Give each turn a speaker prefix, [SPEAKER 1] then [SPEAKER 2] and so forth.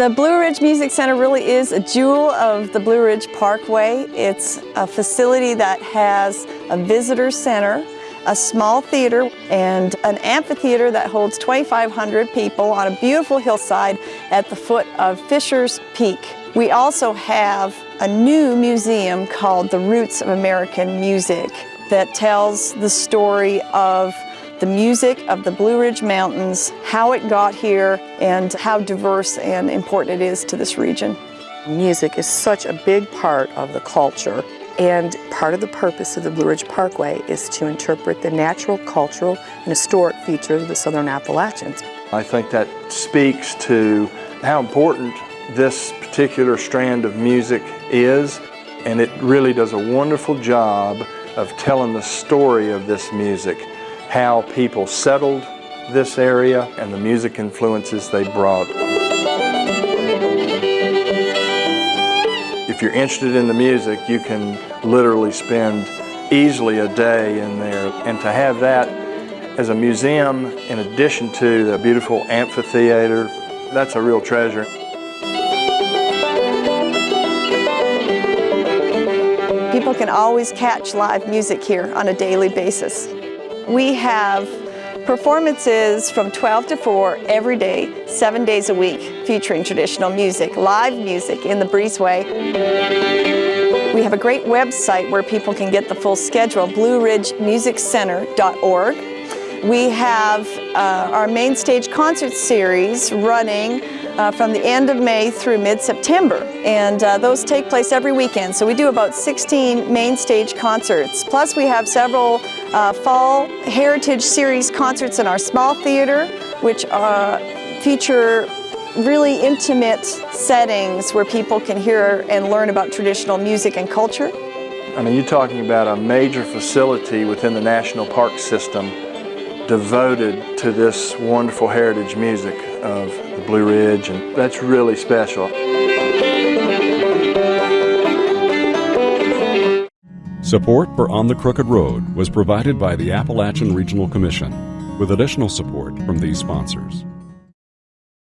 [SPEAKER 1] The Blue Ridge Music Center really is a jewel of the Blue Ridge Parkway. It's a facility that has a visitor center, a small theater, and an amphitheater that holds 2,500 people on a beautiful hillside at the foot of Fisher's Peak. We also have a new museum called The Roots of American Music that tells the story of the music of the Blue Ridge Mountains, how it got here, and how diverse and important it is to this region.
[SPEAKER 2] Music is such a big part of the culture and part of the purpose of the Blue Ridge Parkway is to interpret the natural, cultural, and historic features of the Southern Appalachians.
[SPEAKER 3] I think that speaks to how important this particular strand of music is and it really does a wonderful job of telling the story of this music how people settled this area and the music influences they brought. If you're interested in the music, you can literally spend easily a day in there. And to have that as a museum, in addition to the beautiful amphitheater, that's a real treasure.
[SPEAKER 1] People can always catch live music here on a daily basis. We have performances from 12 to 4 every day, seven days a week, featuring traditional music, live music in the breezeway. We have a great website where people can get the full schedule, blueridgemusiccenter.org. We have uh, our main stage concert series running uh, from the end of May through mid-September. And uh, those take place every weekend. So we do about 16 main stage concerts. Plus we have several uh, fall Heritage Series concerts in our small theater, which uh, feature really intimate settings where people can hear and learn about traditional music and culture.
[SPEAKER 3] I mean, you're talking about a major facility within the National Park System devoted to this wonderful heritage music of the Blue Ridge, and that's really special.
[SPEAKER 4] Support for On the Crooked Road was provided by the Appalachian Regional Commission, with additional support from these sponsors.